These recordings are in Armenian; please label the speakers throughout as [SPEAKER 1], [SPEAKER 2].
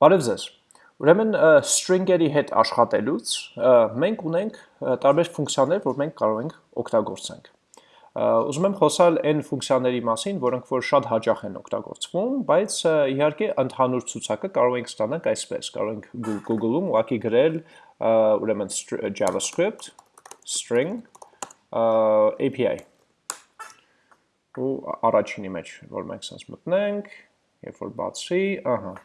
[SPEAKER 1] Բարև ձեզ։ Ուրեմն string-երի հետ աշխատելուց մենք ունենք տարբեր ֆունկցիաներ, որ մենք կարող ենք օգտագործենք։ Ուզում եմ խոսալ այն ֆունկցիաների մասին, որոնք որ շատ հաճախ են օգտագործվում, բայց իհարկե ընդհանուր ցուցակը կարող ենք ստանանք այսպես, կարող ենք Google-ում ուղղակի գրել ուրեմն JavaScript string API ու առաջինի մեջ, որ մենք sense մտնենք, երբ որ բացի, ահա,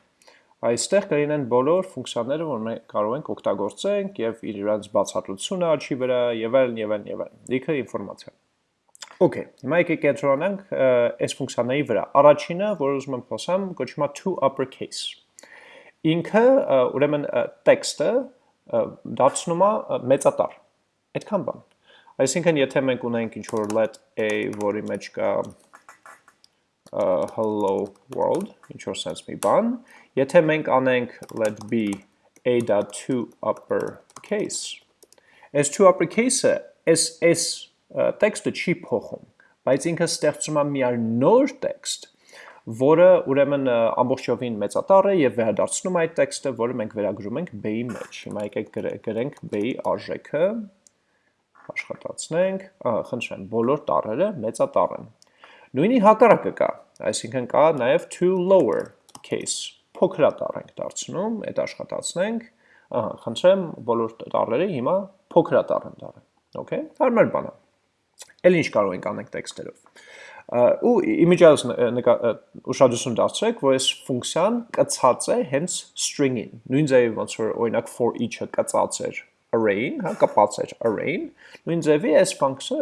[SPEAKER 1] Այստեղ կլինեն բոլոր ֆունկցիաները, որ մենք կարող ենք օգտագործենք եւ իրենց բացատրությունը աչի վրա եւ այլն եւ այլն եւ այլն։ Լիքը ինֆորմացիա։ Okay, հիմա եկեք կենտրոնանք այս ֆունկցիաների վրա։ Առաջինը, որ ուզում եմ խոսամ, կոչվում է to uppercase։ Ինքը, ուրեմն, տեքստը դարձնում է մեծատար։ Այդքան բան։ Այսինքն, եթե մենք ունենք ինչ-որ let a, որի մեջ կա hello world, ինչ որ sense մի բան, եթե մենք անենք let be a.to uppercase, այս to uppercase-ը այս այս տեքստը չի փոխում, բայց ինքը ստեղծում է միար նոր տեքստ, որը ուրեմն ամբողջովին մեծատառ է եւ վերադարձնում այդ տեքստը, որը մենք վերագրում ենք b-ի մեջ։ Հիմա եկեք գրենք b-ի արժեքը, աշխատացնենք, խնդրեմ, բոլոր տառերը մեծատառ են։ Նույնի հակառակը կա, այսինքն կա նաև to lower case, փոքրա տառ ենք դարձնում, այդ աշխատացնենք, ահա, խնդրեմ բոլոր տառերը հիմա փոքրա տառ են դարձել, okay, հարմար բան է, էլ ինչ կարող ենք անենք տեքստերով, ու իմիջայոս ուշադրություն դարձրեք, որ այս ֆունկցիան կծած է հենց string-ին, նույն ձևի ոնց որ օրինակ for each-ը կծած էր array-ին, հա, կպած էր array-ին, նույն ձևի այս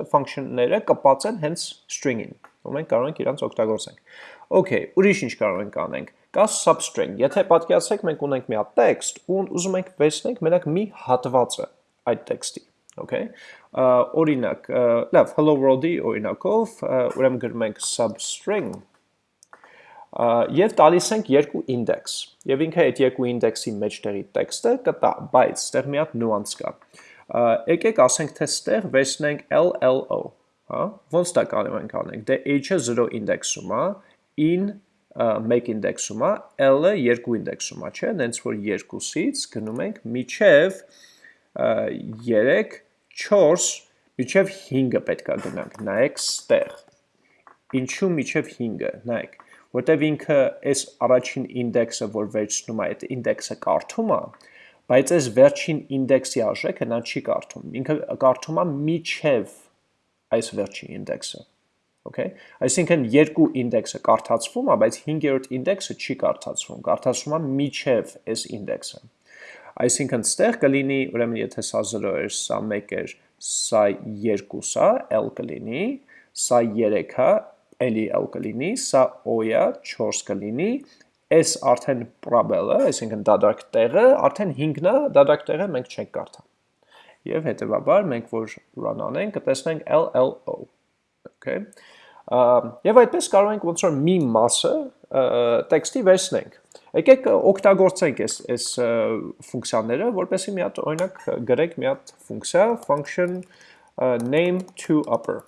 [SPEAKER 1] function-ները կպած են հենց string-ին, որ մենք կարող ենք իրանց օգտագործենք։ Okay, ուրիշ ինչ կարող ենք անենք։ Կա substring, եթե պատկերացեք մենք ունենք մի հատ տեքստ ու ուզում ենք վերցնենք մենակ մի հատվածը այդ տեքստի, okay? Օրինակ, լավ, hello world-ի օրինակով ուրեմն գրում ենք substring եւ տալիս ենք երկու ինդեքս։ Եվ ինքը այդ երկու ինդեքսի մեջտեղի տեքստը կտա, բայց ստեղ մի հատ նուանս կա։ Եկեք ասենք թե ստեղ վերցնենք LLO, հա, ոնց դա կարող ենք անենք, դե h-ը 0 ինդեքսում է, in 1 ինդեքսում է, l-ը 2 ինդեքսում է, չէ, նենց որ 2-ից գնում ենք միջև 3, 4, միջև 5-ը պետք է գնանք, նայեք ստեղ, ինչու միջև 5-ը, նայեք, որտև ինքը այս առաջին ինդեքսը, որ վերջնում է, այդ ինդեքսը կարդում է, բայց այս վերջին ինդեքսի արժեքը նա չի կարդում, ինքը կարդում է միջև 5 այս վերջի ինդեքսը։ Okay։ Այսինքն երկու ինդեքսը կարդացվում է, բայց 5-րդ ինդեքսը չի կարդացվում, կարդացվում է միջև այս ինդեքսը։ Այսինքն ստեղ կլինի, ուրեմն եթե սա 0 էր, սա 1 էր, սա 2 սա, L կլինի, սա 3 է, էլի L կլինի, սա O-ը 4 կլինի, այս արդեն probable-ը, այսինքն դադարք տեղը, արդեն 5-ն է, դադարք տեղը մենք չենք կարդա եւ հետեւաբար մենք որ run անենք, կտեսնենք LLO։ Okay։ Եվ այդպես կարող ենք ոնց որ մի մասը տեքստի վերցնենք։ Եկեք օգտագործենք այս այս ֆունկցիաները, որպեսզի մի հատ օրինակ գրենք մի հատ ֆունկցիա function name to upper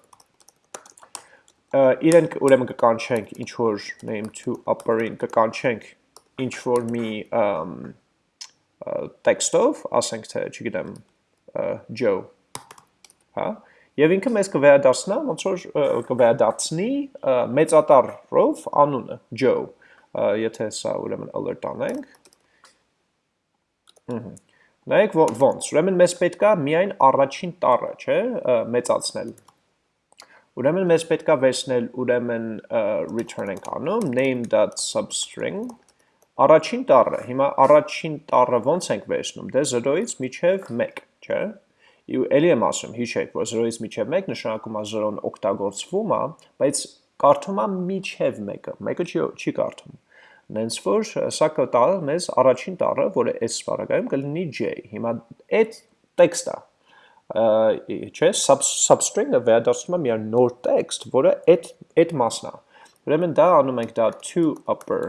[SPEAKER 1] իրենք ուրեմն կկանչենք ինչ որ name to upper-ին կկանչենք ինչ որ մի տեքստով, ասենք թե, չգիտեմ, Joe, հա, Եվ ինքը մեզ կվերադարձնա, ոնց որ կվերադարձնի մեծատառով անունը Joe, եթե սա ուրեմն alert անենք։ Ահա։ Նայեք ոնց, ուրեմն մեզ պետքա միայն առաջին տառը, չէ, մեծացնել։ Ուրեմն մեզ պետքա վերցնել ուրեմն return ենք անում name.substring առաջին տառը։ Հիմա առաջին տառը ոնց ենք վերցնում։ Դե 0-ից միջև 1 չէ։ Եվ ելի եմ ասում, հիշեք, որ 0-ից մինչև 1 նշանակում է 0-ն օգտագործվում է, բայց կարդում է մինչև 1-ը, 1-ը չի, չի կարդում։ Նենց որ սա կտա մեզ առաջին տառը, որը այս սպարակայում կլինի j։ Հիմա այդ տեքստը չէ, substring-ը վերադարձնում է մի նոր տեքստ, որը այդ այդ մասն է։ Ուրեմն դա անում ենք դա to upper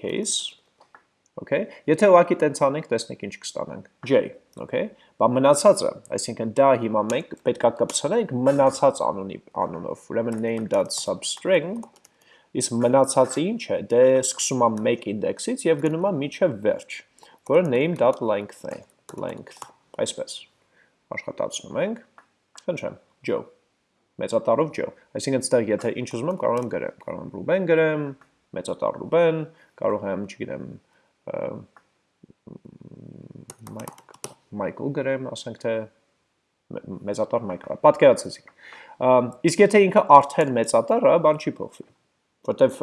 [SPEAKER 1] case Okay? Եթե ուղակի տենց անենք, տեսնենք ինչ կստանանք։ J, okay? Բա մնացածը, այսինքն դա հիմա մենք պետքա կպցնենք մնացած անունի անունով։ Ուրեմն name.substring իսկ մնացածը ինչ է, դե սկսում է 1 ինդեքսից եւ գնում է միջև վերջ, որը name.length է, length, այսպես։ Աշխատացնում ենք։ Խնդրեմ, Joe մեծատառով Joe։ Այսինքն այստեղ եթե ինչ ուզում եմ կարող եմ գրեմ, կարող եմ Ruben գրեմ, մեծատառ Ruben, կարող եմ, չգիտեմ, Michael գրեմ, ասենք թե մեծատար Michael, պատկերացեցիք։ Իսկ եթե ինքը արդեն մեծատար է, բան չի փոխվի որտեվ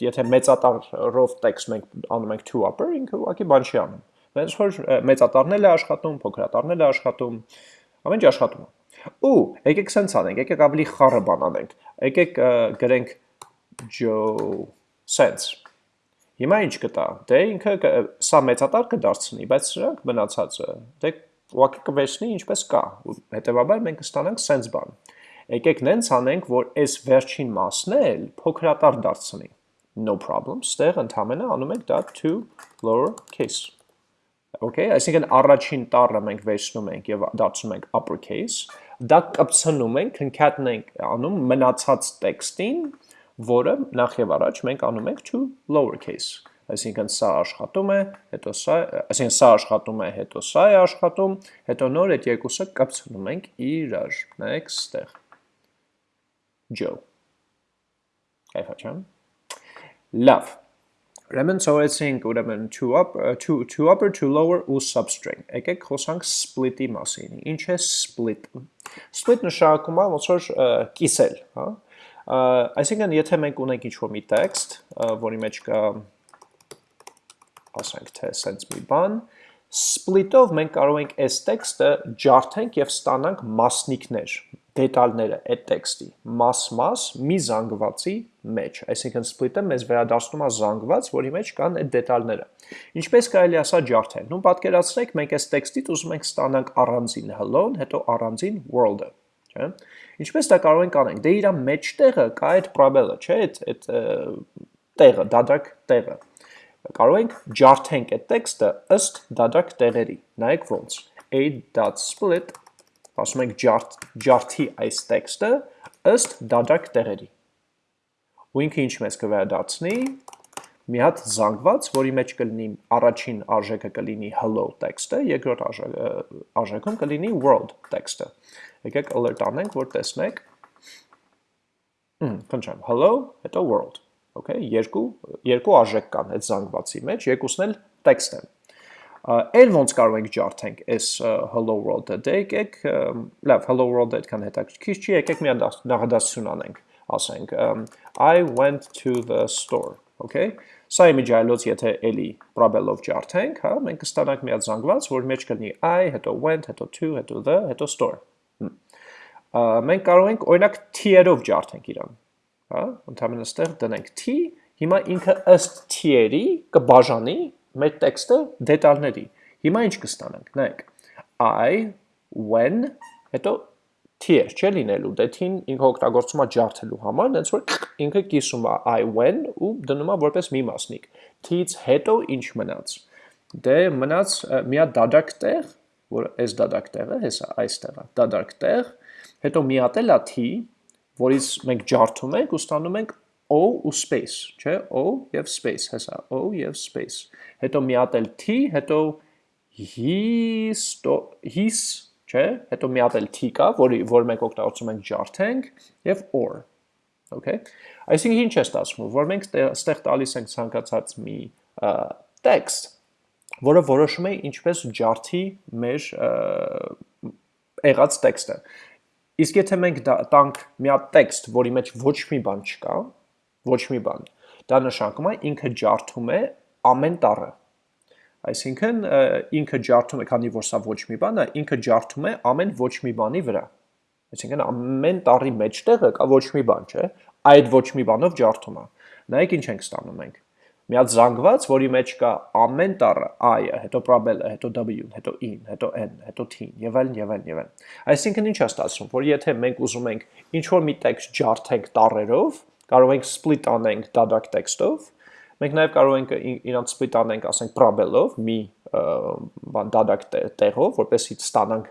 [SPEAKER 1] եթե մեծատարով տեքստ մենք անում ենք to upper, ինքը ուղղակի բան չի անում։ Հենց որ մեծատարնել է աշխատում, փոքրատարնել է աշխատում, ամեն ինչ աշխատում է։ Ու եկեք սենց անենք, եկեք ավելի խառը բան անենք։ Եկեք գրենք Joe sense Հիմա ինչ կտա։ Դե ինքը սա մեծատար կդարձնի, բայց սրանք մնացածը դե ուղղակի կվերցնի ինչպես կա։ Հետևաբար մենք կստանանք sense բան։ Եկեք նենց անենք, որ այս վերջին մասն էլ փոքրատար դարձնի։ No problem, ստեղ ընդհանրապես անում ենք դա to lower case։ Okay, այսինքն առաջին տառը մենք վերցնում ենք եւ դարձնում ենք uppercase։ Դա կպցնում ենք, concatenate-ենք անում մնացած տեքստին, որը նախ եւ առաջ մենք անում ենք to lowercase, այսինքն սա աշխատում է, հետո սա, այսինքն սա աշխատում է, հետո սա է աշխատում, հետո նոր այդ երկուսը կպցնում ենք իրար, նայեք ստեղ, Joe, կայվա չեմ, լավ, Ուրեմն ծորեցինք ուրեմն to up to to upper to lower ու substring։ Եկեք խոսանք split-ի մասին։ Ինչ է split։ Split նշանակում է ոնց որ կիսել, հա։ Այսինքն, եթե մենք ունենք ինչ-որ մի տեքստ, որի մեջ կա ասենք թե sense մի բան, split-ով մենք կարող ենք այս տեքստը ջարդենք եւ ստանանք մասնիկներ, դետալները այդ տեքստի, մաս-մաս մի զանգվածի մեջ, այսինքն split-ը մեզ վերադարձնում է զանգված, որի մեջ կան այդ դետալները։ Ինչպես կարելի ասա ջարդել։ Նու պատկերացրեք, մենք այս տեքստից ուզում ենք ստանանք առանձին hello-ն, հետո առանձին world-ը, չէ՞։ Ինչպես դա կարող ենք անենք։ Դե իր մեջտեղը կա այդ պրաբելը, չէ՞, այդ այդ տեղը, դադարք տեղը։ Կարող ենք ջարդենք այդ տեքստը ըստ դադարք տեղերի։ Նայեք ոնց։ a.split ասում ենք ջարդ ջարդի այս տեքստը ըստ դադարք տեղերի։ Ու ինքը ինչ մեզ կվերադարձնի մի հատ զանգված, որի մեջ կլինի առաջին արժեքը կլինի hello տեքստը, երկրորդ արժեքում կլինի world տեքստը։ Եկեք alert անենք, որ տեսնեք։ Խնդրեմ, hello, հետո world։ Okay, երկու երկու արժեք կան այդ զանգվածի մեջ, երկուսն էլ տեքստ են։ Այլ ոնց կարող ենք ջարդենք այս hello world-ը։ Դե եկեք, լավ, hello world-ը այդքան հետաքրքիր չի, եկեք մի նախադասություն անենք, ասենք I went to the store, okay? Սա իմիջայլոց եթե էլի պրաբելով ջարդենք, հա, մենք կստանանք միած զանգված, որ մեջ կլնի I, հետո went, հետո to, հետո the, հետո store։ Մենք կարող ենք օրինակ t-երով ջարդենք իրան։ Հա, ընդհանրապես ստեղ դնենք t, հիմա ինքը ըստ t-երի կբաժանի մեր տեքստը դետալների։ Հիմա ինչ կստանանք, նայեք։ I when հետո T է, չէ լինելու, դե T-ն ինքը օգտագործում է ջարդելու համար, այնց որ ինքը կիսում է I when ու դնում է որպես մի մասնիկ։ T-ից հետո ինչ մնաց։ Դե մնաց մի հատ դադարք տեղ, որ այս դադարք տեղը, հեսա այստեղ է, դադարք տեղ, հետո մի հատ էլ է T, որից մենք ջարդում ենք ու ստանում ենք O ու space, չէ, O եւ space, հեսա, O եւ space։ Հետո մի հատ էլ T, հետո his his չէ, հետո մի հատ էլ t կա, որի որ մենք օգտագործում ենք ջարդենք եւ or։ Okay։ Այսինքն ինչ է ստացվում, որ մենք ստեղ տալիս ենք ցանկացած մի text, որը որոշում է ինչպես ջարդի մեր եղած տեքստը։ Իսկ եթե մենք տանք մի հատ տեքստ, որի մեջ ոչ մի բան չկա, ոչ մի բան, դա նշանակում է ինքը ջարդում է ամեն տառը, Այսինքն ինքը ջարդում է, քանի որ սա ոչ մի բան է, ինքը ջարդում է ամեն ոչ մի բանի վրա։ Այսինքն ամեն տարի մեջտեղը կա ոչ մի բան, չէ՞։ Այդ ոչ մի բանով ջարդում է։ Նայեք ինչ ենք ստանում մենք։ Միած զանգված, որի մեջ կա ամեն տառը i-ը, հետո probable-ը, հետո w-ն, հետո in, հետո n, հետո t-ն եւ այլն եւ այլն եւ այլն։ Այսինքն ինչ է ստացվում, որ եթե մենք ուզում ենք ինչ որ մի տեքստ ջարդենք տառերով, կարող ենք split անենք դադակ տեքստով, Մենք նաև կարող ենք իրանց սպիտ անենք, ասենք պրաբելով, մի բան դադակ տեղով, որպեսզի ստանանք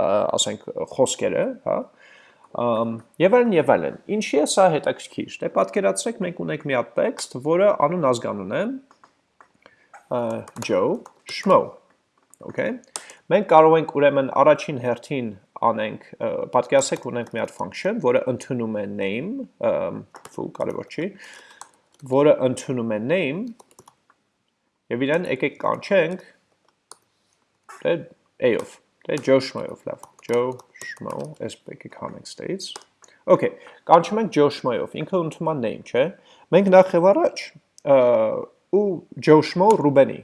[SPEAKER 1] ասենք խոսքերը, հա։ Եվ այլն եւ այլն։ Ինչի է սա հետաքրքիր։ Դե պատկերացրեք, մենք ունենք մի հատ տեքստ, որը անուն ազգանուն է Joe Schmo։ Okay։ Մենք կարող ենք ուրեմն առաջին հերթին անենք, պատկերացեք ունենք մի հատ function, որը ընդունում է name, full կարևոր չի, որը ընդունում է name եւ իրեն եկեք կանչենք դե a-ով, դե Joe Schmo-ով, լավ, Joe Schmo, այս եկեք համենք states։ Okay, կանչում ենք Joe Schmo-ով, ինքը ընդունում է name, չէ՞։ Մենք նախ եւ առաջ ու Joe Schmo Ruben-ի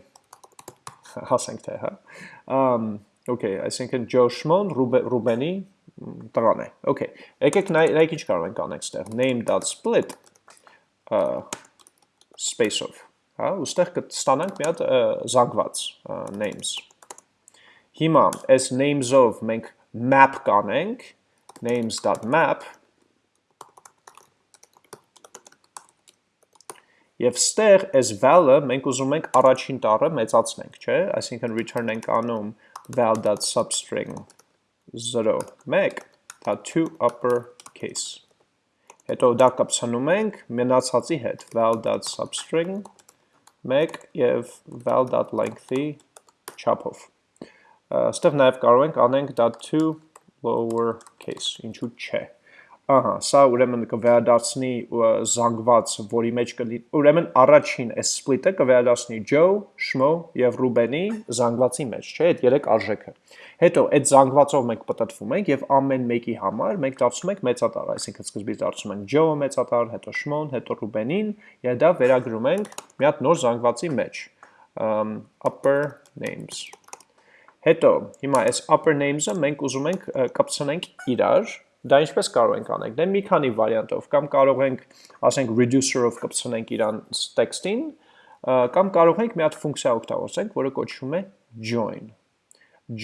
[SPEAKER 1] հասենք թե, հա։ Um okay, այսինքն Joe Schmo-ն Ruben-ի տղան է։ Okay, եկեք նայեք ինչ կարող ենք անել այստեղ name.split space-ով, հա, ուստեղ կստանանք մի հատ զանգված names։ Հիմա այս names-ով մենք map կանենք, names.map Եվ ստեղ այս val-ը մենք ուզում ենք առաջին տառը մեծացնենք, չէ՞, այսինքն return ենք անում val.substring 0 1 դա 2 upper case հետո դա կպցնում ենք մնացածի հետ, val.substring 1 և val.length-ի չապով։ Ստեղ նաև կարող ենք անենք .to lower case, ինչու չէ ահա, սա ուրեմն կվերադառնի զանգված, որի մեջ կլինի, ուրեմն առաջին այս սպլիտը կվերադառնի Joe, Shmo եւ Ruben-ի զանգվածի մեջ, չէ՞, այդ երեք արժեքը։ Հետո այդ զանգվածով մենք պատտվում ենք եւ ամեն մեկի համար մենք դարձնում ենք մեծատար, այսինքն սկզբից դարձնում ենք Joe-ը մեծատար, հետո Shmo-ն, հետո Ruben-ին, եւ դա վերագրում ենք մի հատ նոր զանգվածի մեջ։ upper names Հետո, հիմա այս upper names-ը մենք ուզում ենք կապցնենք իրար, Դա ինչպես կարող ենք անել։ Դե մի քանի վարիանտով կամ կարող ենք, ասենք reducer-ով կպցնենք իրան text-ին, կամ կարող ենք մի հատ ֆունկցիա օգտագործենք, որը կոչվում է join։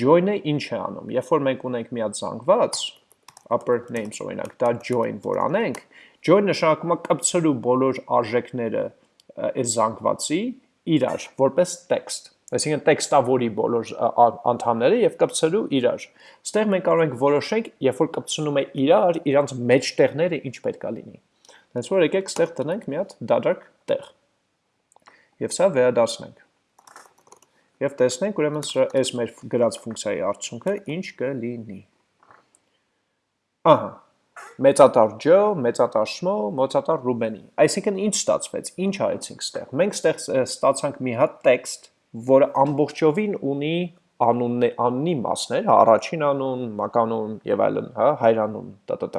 [SPEAKER 1] Join-ը ինչ է անում։ Երբ որ մենք ունենք մի հատ զանգված upper names օրինակ, դա join որ անենք, join նշանակում է կպցրու բոլոր արժեքները այս զանգվածի իրար, որպես text այսինքն տեքստավորի բոլոր անդամները եւ կպցրու իրար։ Ստեղ մենք կարող ենք որոշենք, երբ որ կպցնում է իրար, իրանց մեջտեղները ինչ պետք է լինի։ Հենց որ եկեք ստեղ տնենք մի հատ դադարք տեղ։ Եվ սա վերադարձնենք։ Եվ տեսնենք ուրեմն այս մեր գրած ֆունկցիայի արդյունքը ինչ կլինի։ Ահա, մեծատար Ջո, մեծատար Շմո, մեծատար Ռուբենի։ Այսինքն ինչ ստացվեց, ինչ արեցինք ստեղ։ Մենք ստեղ ստացանք մի հատ տեքստ, որը ամբողջովին ունի անունն աննի մասներ, հա, առաջին անուն, մականուն եւ այլն, հա, հայրանուն, տտտ։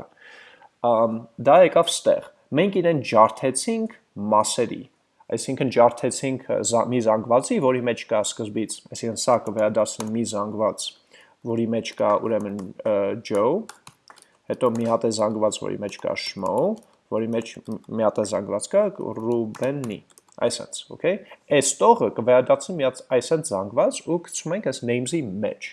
[SPEAKER 1] Ամ դա եկավ ստեղ։ Մենք իրեն ջարդեցինք մասերի, այսինքն ջարդեցինք մի զանգվածի, որի մեջ կա սկզբից, այսինքն սա կվերադառնի մի զանգված, որի մեջ կա ուրեմն Joe, հետո մի հատ է զանգված, որի մեջ կա Shmo, որի մեջ մի հատ է զանգված կա Ruben-ի, այսպես, okay? Այս տողը կվերադարձնի միած այսպես զանգված ու գցում ենք այս names-ի մեջ։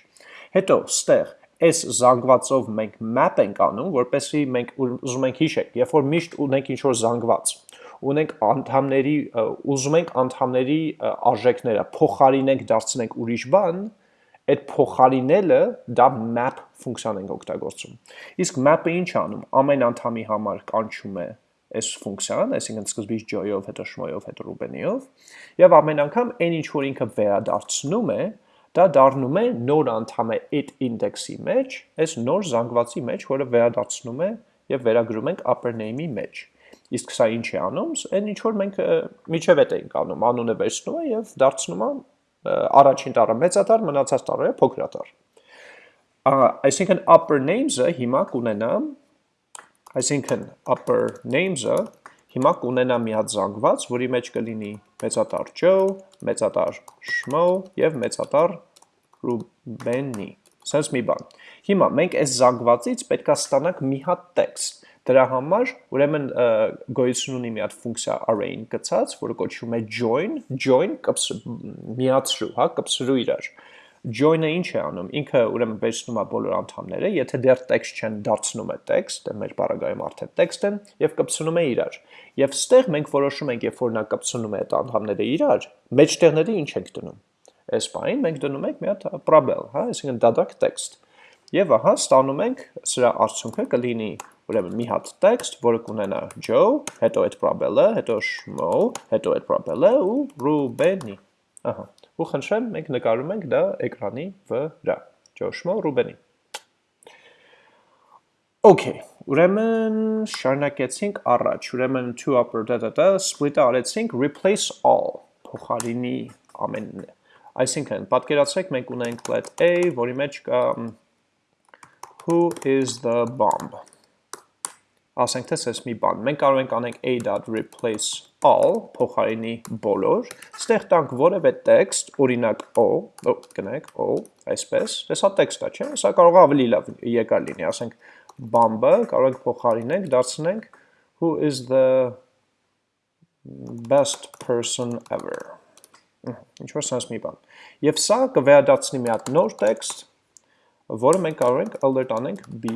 [SPEAKER 1] Հետո ստեղ այս զանգվածով մենք map ենք անում, որպեսզի մենք ուզում ենք հիշենք, երբ որ միշտ ունենք ինչ-որ զանգված, ունենք անդամների, ուզում ենք անդամների արժեքները փոխարինենք, դարձնենք ուրիշ բան, այդ փոխարինելը դա map ֆունկցիան ենք օգտագործում։ Իսկ map-ը ինչ անում։ Ամեն անդամի համար կանչում է այս ֆունկցիան, այսինքն սկզբից joy-ով, հետո shmoy-ով, հետո ruben-ով, եւ ամեն անգամ այն ինչ որ ինքը վերադարձնում է, դա դառնում է նոր անդամ է այդ ինդեքսի մեջ, այս նոր զանգվածի մեջ, որը վերադարձնում է եւ վերագրում ենք upper name-ի մեջ։ Իսկ սա ինչ է անում, այն ինչ որ մենք միջև էտ էինք անում, անունը վերցնում է եւ դարձնում է առաջին տառը մեծատար, մնացած տառերը փոքրատար։ Այսինքն upper names-ը հիմա կունենամ Այսինքն upper names-ը հիմա կունենա միաձանգված, որի մեջ կլինի մեծատար Joe, մեծատար Shmo եւ մեծատար Ruben-ի։ Սենց մի բան։ Հիմա մենք այս զանգվածից պետքա ստանանք մի հատ տեքստ։ Դրա համար ուրեմն գոյություն ունի մի հատ ֆունկցիա array-ին գցած, որը կոչվում է join, join կպս միացրու, հա, կպսրու իրար join-ը ինչ է անում։ Ինքը ուրեմն վերցնում է բոլոր անդամները, եթե դեռ text չեն դարձնում է text, մեր բaragայում արդեն text են եւ կպցնում է իրար։ Եվ ստեղ մենք որոշում ենք, երբ որ նա կպցնում է այդ անդամները իրար, մեջտեղները ինչ ենք դնում։ Այս բանին մենք դնում ենք մի հատ probel, հա, այսինքն դադարք text։ Եվ ահա ստանում ենք սրա արդյունքը կլինի ուրեմն մի հատ տեքստ, որը կունենա Joe, հետո այդ probel-ը, հետո Shmo, հետո այդ probel-ը ու Ruben-ի։ Ահա ու խնդրեմ մենք նկարում ենք դա էկրանի վրա։ Ճոշմո Ռուբենի։ Okay, ուրեմն շարունակեցինք առաջ, ուրեմն to upper da da da split-ը արեցինք replace all փոխարինի ամենն։ Այսինքն, պատկերացրեք մենք ունենք let a, որի մեջ կա who is the bomb։ Ասենք թե սես մի բան։ Մենք կարող ենք անենք a.replace all փոխարինի բոլոր, ստեղ տանք որևէ տեքստ, օրինակ o, գնայք o, այսպես, ես հա տեքստ է, չէ՞, սա կարող է ավելի լավ եկար լինի, ասենք բամբը կարող ենք փոխարինենք, դարձնենք who is the best person ever։ Ինչ որ sense մի բան։ Եվ սա կվերադարձնի մի հատ նոր տեքստ, որը մենք կարող ենք alert անենք b,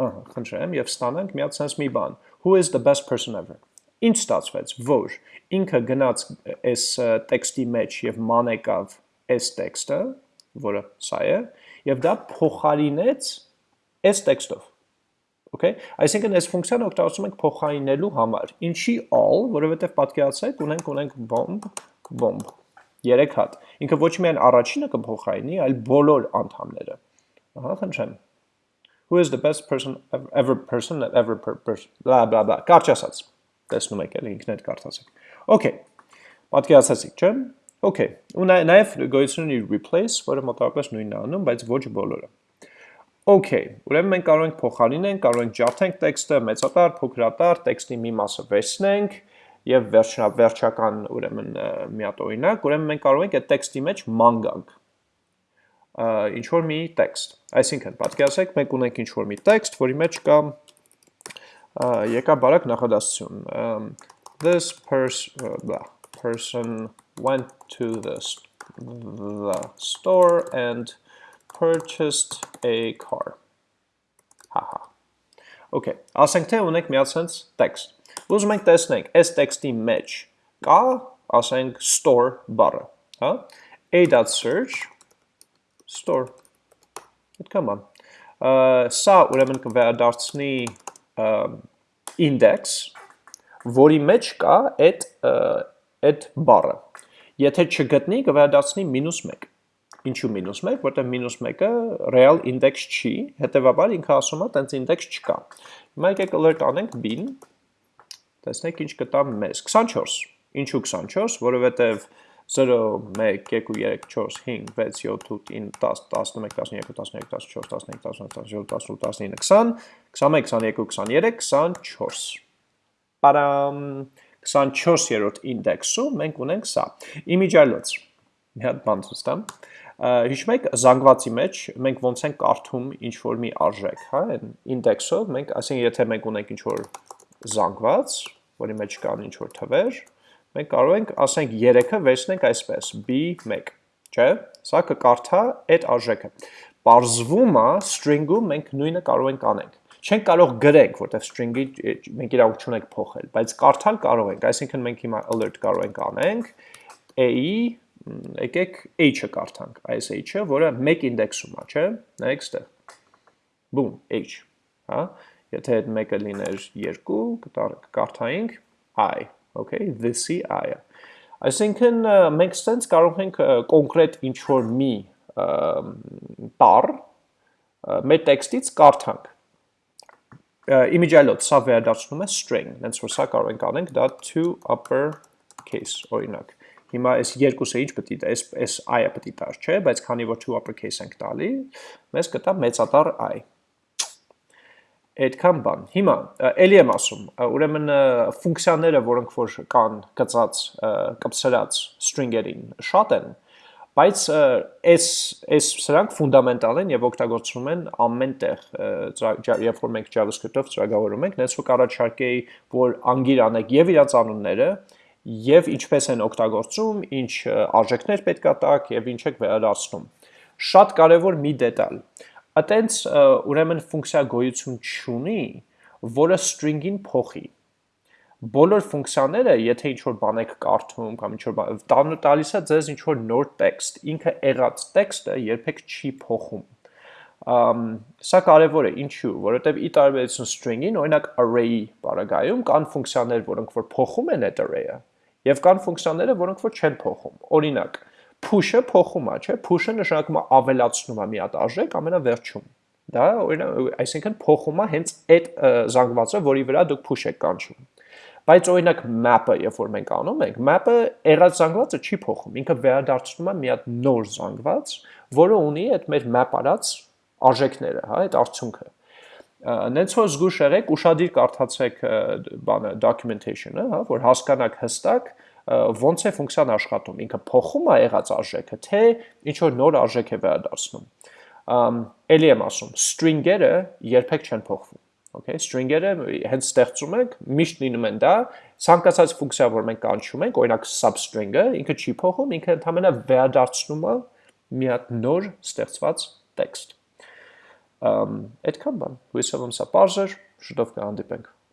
[SPEAKER 1] ահա, խնդրեմ, եւ ստանանք մի հատ sense մի բան, who is the best person ever։ Ինչ ստացվեց, որ ինքը գնաց այս տեքստի մեջ եւ մանեկավ այս տեքստը, որը սա է, եւ դա փոխարինեց այս տեքստով։ Okay, այսինքն այս ֆունկցիան օգտագործում ենք փոխարինելու համար։ Ինչի all, որովհետեւ պատկերացրեք, ունենք ունենք bomb, bomb 3 հատ։ Ինքը ոչ միայն առաջինը կփոխարինի, այլ բոլոր անդամները։ Ահա, խնդրեմ who is the best person ever person that ever per, per, blah blah blah կարճ ասած տեսնում եք էլ ինքներ կարդացեք։ Okay, պատկերացացիք, չէ՞։ Okay, ու նաև գոյություն ունի replace, որը մոտավորապես նույնն է անում, բայց ոչ բոլորը։ Okay, ուրեմն մենք կարող ենք փոխարինենք, կարող ենք ջարդենք տեքստը, մեծատար, փոքրատար, տեքստի մի մասը վերցնենք եւ վերջնա վերջական ուրեմն միատ օրինակ, ուրեմն մենք կարող ենք այդ տեքստի մեջ մանգանք ինչ որ մի տեքստ։ Այսինքն, պատկերացեք, մենք ունենք ինչ որ մի տեքստ, որի մեջ կա Uh, um, this uh, person went to the, store and purchased a car. Haha. Okay. Ասենք թե ունենք մի հատ sense text։ Ուզում ենք տեսնենք այս text match. մեջ կա, ասենք store A dot search store։ Այդ կամ։ Ա սա ուրեմն կվերադարձնի index, որի մեջ կա այդ այդ բառը։ Եթե չգտնի, կվերադառնի -1։ Ինչու -1, որտեղ -1-ը real index չի, հետեւաբար ինքը ասում է, տենց index չկա։ Հիմա եկեք alert անենք bin, տեսնենք ինչ կտա մեզ։ 24։ Ինչու 24, որովհետև 24 0 1 2 3 4 5 6 7 8 9 10 11 12 13 14 15 16 17 18 19 20 21 22 23 Պարամ 24-րդ ինդեքսում մենք ունենք սա։ Image-ալոց։ Մի հատ բան ցույց տամ։ Հիշում եք զանգվածի մեջ մենք ոնց ենք կարդում ինչ որ մի արժեք, հա, այն ինդեքսով մենք, այսինքն եթե մենք ունենք ինչ որ զանգված, որի մեջ կան ինչ որ թվեր, մենք կարող ենք ասենք 3-ը վերցնենք այսպես, b1, չէ՞։ Սա կկարդա այդ արժեքը։ Պարզվում է string-ում մենք նույնը կարող ենք անենք չենք կարող գրենք, որտեղ string-ի մենք իրավունք չունենք փոխել, բայց կարդալ կարող ենք, այսինքն մենք հիմա alert կարող ենք անենք a-ի եկեք h-ը կարդանք, այս h-ը, որը 1 ինդեքսում է, չէ՞, նայեք այստեղ։ Բում, h, հա։ Եթե այդ 1-ը լիներ 2, կարդայինք i, okay, this i-ը։ Այսինքն մենք ցենց կարող ենք կոնկրետ ինչ որ մի տառ մեր տեքստից կարդանք։ Իմիջալոց սա վերադառնում է string, հենց որ սա կարող ենք անենք դա to upper case օրինակ։ Հիմա այս երկուսը ինչ պետք է դա, այս այս i-ը պետք է տար, չէ, բայց քանի որ to upper case ենք տալի, մեզ կտա մեծատառ i այդքան բան։ Հիմա էլի եմ ասում, ուրեմն ֆունկցիաները, որոնք որ կան գծած, կպսրած string-երին շատ են, բայց այս այս սրանք ֆունդամենտալ են եւ օգտագործվում են ամենտեղ, երբ որ մենք JavaScript-ով ծրագրավորում ենք, նենց որ առաջարկեի, որ անգիր անեք եւ իրաց անունները, եւ ինչպես են օգտագործում, ինչ արժեքներ պետքա տակ եւ ինչ եք վերացնում։ Շատ կարեւոր մի դետալ այտենց ուրեմն ֆունկցիա գոյություն չունի, որը string-ին փոխի։ Բոլոր ֆունկցիաները, եթե ինչ-որ բան եք կարդում կամ ինչ-որ բան տալիս է ձեզ ինչ-որ նոր տեքստ, ինքը եղած տեքստը երբեք չի փոխում։ Ամ սա կարևոր է, ինչու, որովհետև ի տարբերություն string-ին, օրինակ array-ի բaragայում կան ֆունկցիաներ, որոնք որ փոխում են այդ array-ը, եւ կան ֆունկցիաները, որոնք որ չեն փոխում։ Օրինակ, push-ը փոխում է, չէ՞։ Push-ը նշանակում է ավելացնում է մի հատ արժեք ամենավերջում։ Դա օրինակ, այսինքն փոխում է հենց այդ զանգվածը, որի վրա դուք push եք կանչում։ Բայց օրինակ map-ը, երբ որ մենք անում ենք, map-ը եղած զանգվածը չի փոխում, ինքը վերադարձնում է մի հատ նոր զանգված, որը ունի այդ մեր map արած արժեքները, հա, այդ արդյունքը նենց որ զգուշ եղեք, ուշադիր կարդացեք բանը documentation-ը, հա, որ հասկանաք հստակ, ոնց է ֆունկցիան աշխատում, ինքը փոխում է եղած արժեքը, թե ինչ որ նոր արժեք է վերադարձնում։ Էլի եմ ասում, string-երը երբեք չեն փոխվում։ Okay, string-երը հենց ստեղծում ենք, միշտ լինում են դա, ցանկացած ֆունկցիա, որ մենք կանչում ենք, օրինակ substring-ը, ինքը չի փոխում, ինքը ընդհանրապես վերադարձնում է մի հատ նոր ստեղծված տեքստ։ Ամ այդքան բան։ Հույսով եմ սա բարձր, շուտով կհանդիպենք։